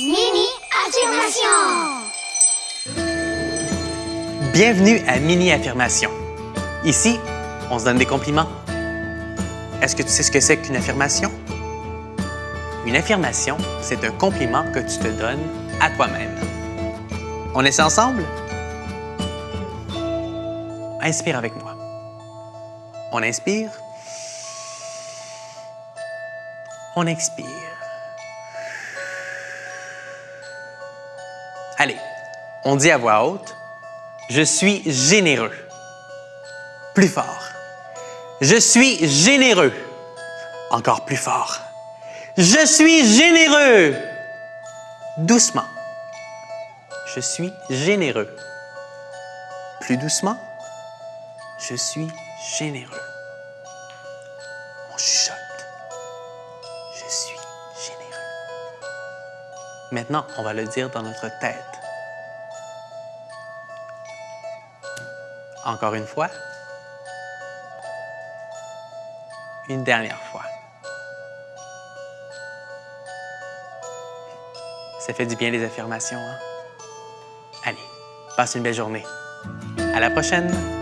Mini affirmation. Bienvenue à Mini Affirmation. Ici, on se donne des compliments. Est-ce que tu sais ce que c'est qu'une affirmation? Une affirmation, c'est un compliment que tu te donnes à toi-même. On essaie ensemble? Inspire avec moi. On inspire. On expire. Allez, on dit à voix haute, je suis généreux. Plus fort. Je suis généreux. Encore plus fort. Je suis généreux. Doucement. Je suis généreux. Plus doucement. Je suis généreux. Maintenant, on va le dire dans notre tête. Encore une fois. Une dernière fois. Ça fait du bien les affirmations, hein? Allez, passe une belle journée. À la prochaine!